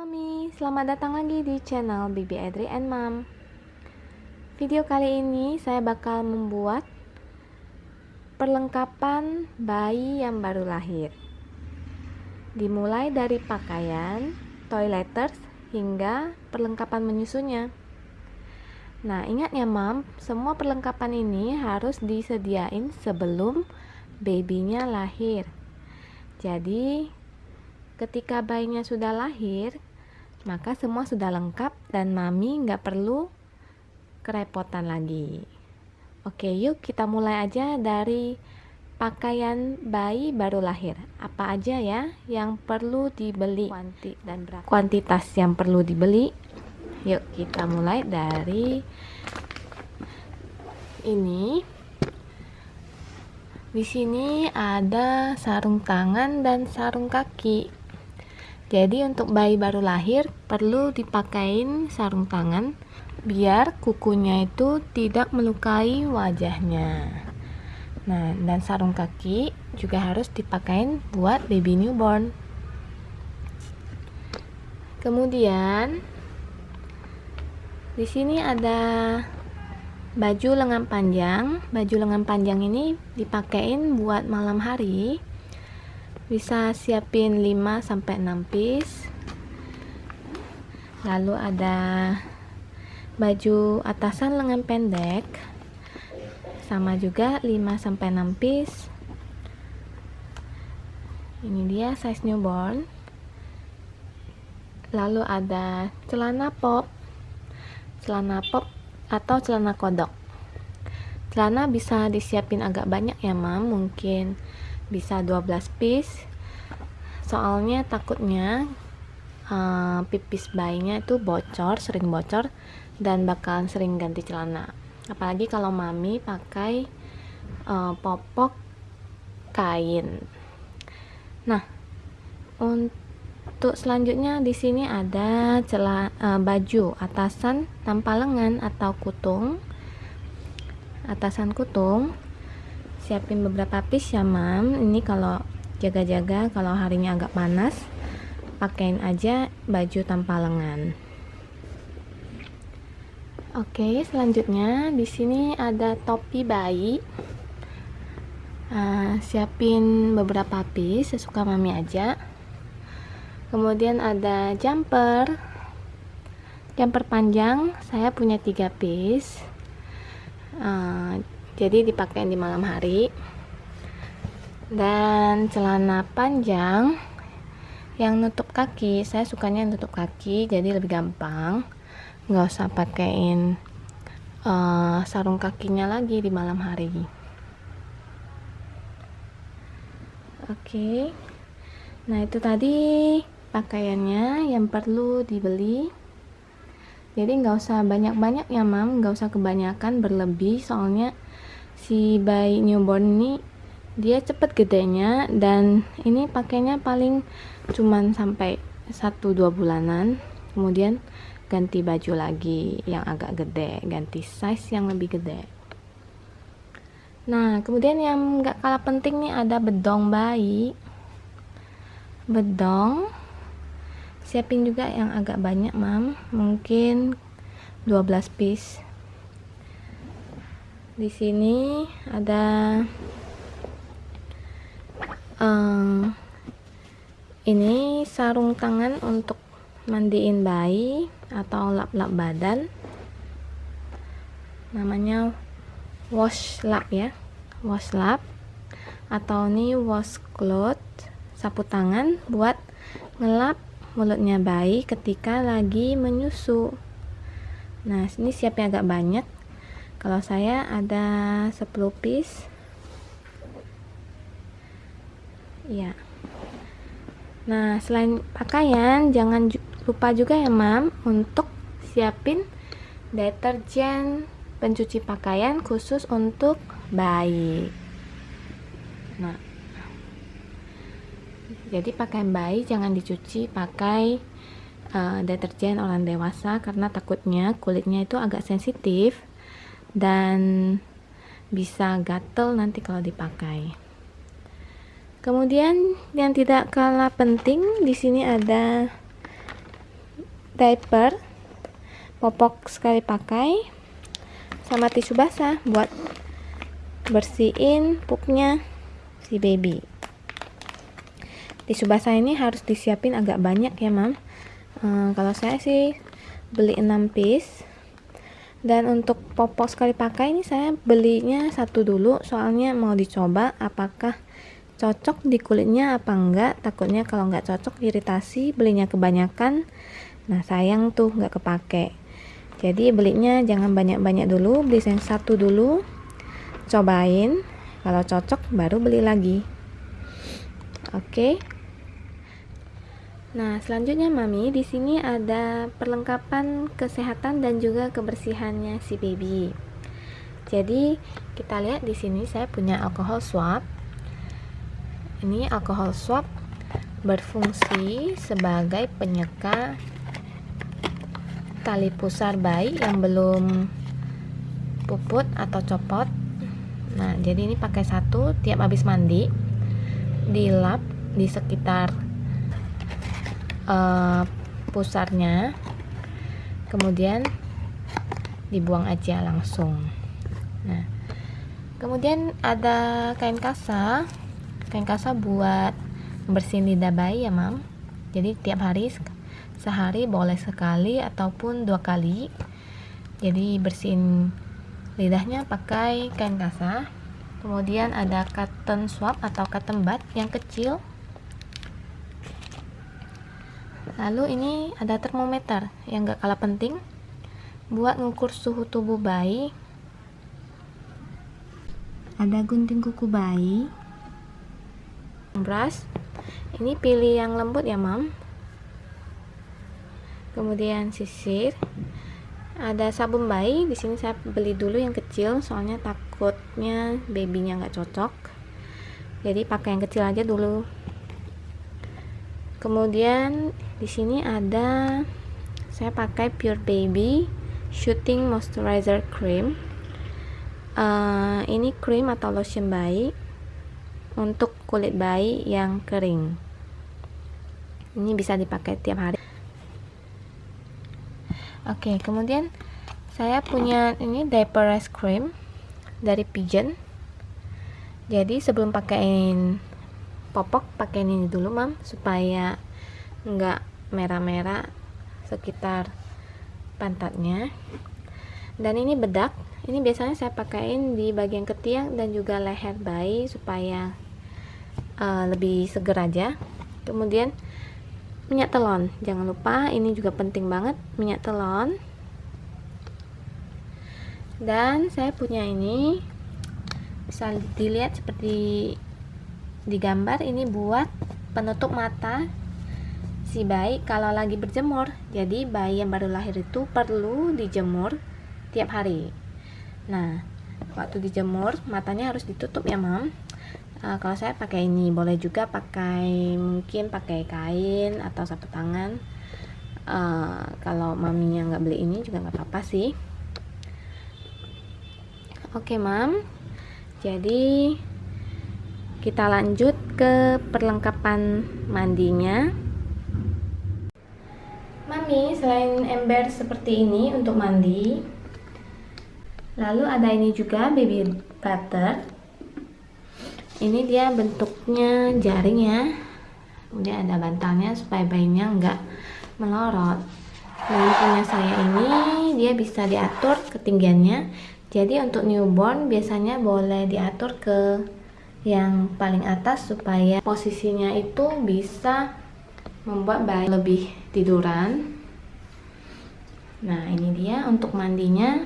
Mami, selamat datang lagi di channel Bibi Adri and Mom. Video kali ini saya bakal membuat perlengkapan bayi yang baru lahir. Dimulai dari pakaian, toileters, hingga perlengkapan menyusunya. Nah, ingat ya Mam, semua perlengkapan ini harus disediain sebelum babynya lahir. Jadi, ketika bayinya sudah lahir, maka semua sudah lengkap dan mami nggak perlu kerepotan lagi. Oke, yuk kita mulai aja dari pakaian bayi baru lahir. Apa aja ya yang perlu dibeli? Kuanti dan berapa? Kuantitas yang perlu dibeli. Yuk kita mulai dari ini. Di sini ada sarung tangan dan sarung kaki. Jadi untuk bayi baru lahir perlu dipakein sarung tangan biar kukunya itu tidak melukai wajahnya. Nah, dan sarung kaki juga harus dipakein buat baby newborn. Kemudian di sini ada baju lengan panjang. Baju lengan panjang ini dipakein buat malam hari bisa siapin 5 sampai 6 piece. Lalu ada baju atasan lengan pendek. Sama juga 5 sampai 6 piece. Ini dia size newborn. Lalu ada celana pop. Celana pop atau celana kodok. Celana bisa disiapin agak banyak ya mam. Mungkin bisa 12 piece. Soalnya takutnya uh, pipis bayinya itu bocor sering bocor dan bakalan sering ganti celana. Apalagi kalau mami pakai uh, popok kain. Nah untuk selanjutnya di sini ada celah uh, baju atasan tanpa lengan atau kutung. Atasan kutung siapin beberapa piece ya mam. Ini kalau jaga-jaga kalau harinya agak panas pakaiin aja baju tanpa lengan. Oke selanjutnya di sini ada topi bayi. Uh, siapin beberapa piece sesuka mami aja. Kemudian ada jumper. Jumper panjang saya punya tiga piece. Uh, jadi dipakai di malam hari. Dan celana panjang yang nutup kaki saya sukanya nutup kaki jadi lebih gampang. Nggak usah pakaiin uh, sarung kakinya lagi di malam hari. Oke. Nah itu tadi pakaiannya yang perlu dibeli. Jadi nggak usah banyak-banyak ya mam. Nggak usah kebanyakan berlebih. Soalnya si bayi newborn ini dia cepet gedenya dan ini pakainya paling cuman sampai 1-2 bulanan. Kemudian ganti baju lagi yang agak gede ganti size yang lebih gede. Nah kemudian yang gak kalah penting nih ada bedong bayi. Bedong siapin juga yang agak banyak mam. Mungkin 12 piece di sini ada um, ini sarung tangan untuk mandiin bayi atau lap-lap badan. Namanya wash lap ya wash lap. Atau ini wash cloth sapu tangan buat ngelap mulutnya bayi ketika lagi menyusu. Nah ini siapnya agak banyak kalau saya ada 10 piece. Ya nah selain pakaian jangan lupa juga ya mam untuk siapin deterjen pencuci pakaian khusus untuk bayi. Nah. Jadi pakaian bayi jangan dicuci pakai uh, deterjen orang dewasa karena takutnya kulitnya itu agak sensitif dan bisa gatel nanti kalau dipakai. Kemudian yang tidak kalah penting di sini ada diaper popok sekali pakai sama tisu basah buat bersihin pupnya si baby. Tisu basah ini harus disiapin agak banyak ya mam. Hmm, kalau saya sih beli 6 piece dan untuk popok sekali pakai ini saya belinya satu dulu soalnya mau dicoba apakah cocok di kulitnya apa enggak. Takutnya kalau enggak cocok iritasi belinya kebanyakan. Nah sayang tuh nggak kepake. Jadi belinya jangan banyak-banyak dulu beli yang satu dulu. Cobain kalau cocok baru beli lagi. Oke. okay. Nah, selanjutnya Mami, di sini ada perlengkapan kesehatan dan juga kebersihannya si baby. Jadi, kita lihat di sini saya punya alkohol swab. Ini alkohol swab berfungsi sebagai penyeka tali pusar bayi yang belum puput atau copot. Nah, jadi ini pakai satu tiap habis mandi dilap di sekitar uh, pusarnya. Kemudian dibuang aja langsung. Nah kemudian ada kain kasa. Kain kasa buat bersihin lidah bayi ya mam. Jadi tiap hari sehari boleh sekali ataupun dua kali. Jadi bersihin lidahnya pakai kain kasa. Kemudian ada cotton swab atau cotton bud yang kecil lalu ini ada termometer yang gak kalah penting buat ngukur suhu tubuh bayi. Ada gunting kuku bayi. Brush ini pilih yang lembut ya mam. Kemudian sisir. Ada sabun bayi. Di sini saya beli dulu yang kecil soalnya takutnya babynya nggak cocok. Jadi pakai yang kecil aja dulu kemudian di sini ada saya pakai Pure Baby Shooting Moisturizer Cream. Uh, ini krim atau lotion bayi untuk kulit bayi yang kering. Ini bisa dipakai tiap hari. Oke okay, kemudian saya punya ini diaper rash cream dari Pigeon. Jadi sebelum pakaiin popok pakai ini dulu mam supaya enggak merah-merah sekitar pantatnya. Dan ini bedak. Ini biasanya saya pakaiin di bagian ketiak dan juga leher bayi supaya uh, lebih seger aja. Kemudian minyak telon. Jangan lupa ini juga penting banget minyak telon. Dan saya punya ini bisa dilihat seperti di gambar ini buat penutup mata si bayi kalau lagi berjemur. Jadi bayi yang baru lahir itu perlu dijemur tiap hari. Nah waktu dijemur matanya harus ditutup ya mam. Uh, kalau saya pakai ini boleh juga pakai mungkin pakai kain atau sapu tangan. Uh, kalau maminya nggak beli ini juga nggak apa-apa sih. Oke okay, mam. Jadi kita lanjut ke perlengkapan mandinya. Mami selain ember seperti ini untuk mandi lalu ada ini juga baby butter ini dia bentuknya jaring ya. Kemudian ada bantalnya supaya bayinya enggak melorot. Lalu punya saya ini dia bisa diatur ketinggiannya. Jadi untuk newborn biasanya boleh diatur ke yang paling atas supaya posisinya itu bisa membuat bayi lebih tiduran. Nah ini dia untuk mandinya.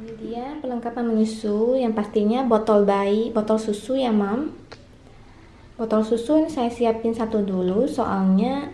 Ini dia perlengkapan menyusu yang pastinya botol bayi botol susu ya mam. Botol susu ini saya siapin satu dulu soalnya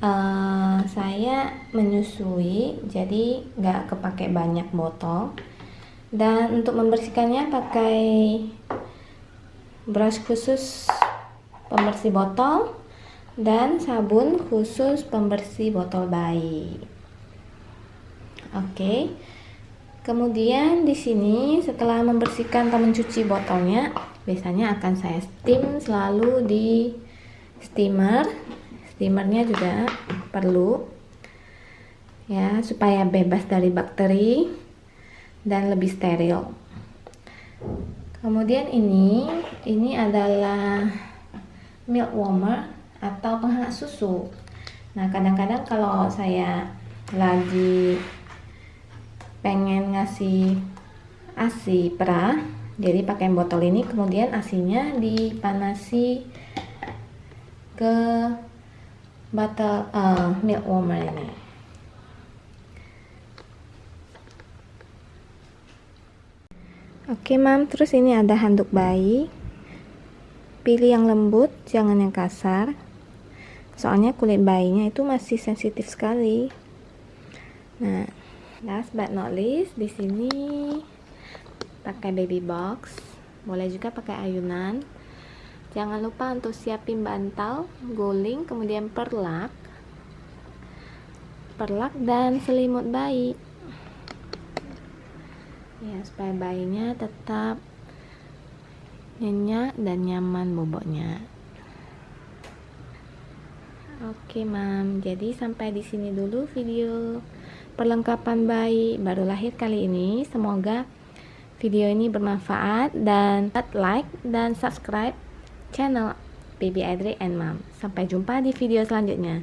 uh, saya menyusui jadi nggak kepake banyak botol. Dan untuk membersihkannya pakai brush khusus pembersih botol dan sabun khusus pembersih botol bayi. Oke. Kemudian di sini setelah membersihkan atau mencuci botolnya, biasanya akan saya steam selalu di steamer. Steamernya juga perlu. ya supaya bebas dari bakteri dan lebih steril kemudian ini ini adalah milk warmer atau penghangat susu. Nah kadang-kadang kalau saya lagi pengen ngasih asi perah jadi pakai botol ini kemudian asinya dipanasi ke botol uh, milk warmer ini oke mam. Terus ini ada handuk bayi. Pilih yang lembut jangan yang kasar. Soalnya kulit bayinya itu masih sensitif sekali. Nah last but not least di sini pakai baby box. Boleh juga pakai ayunan. Jangan lupa untuk siapin bantal guling kemudian perlak. Perlak dan selimut bayi ya supaya bayinya tetap nyenyak dan nyaman boboknya oke mam jadi sampai di sini dulu video perlengkapan bayi baru lahir kali ini semoga video ini bermanfaat dan like dan subscribe channel Baby Adri and Mom. Sampai jumpa di video selanjutnya.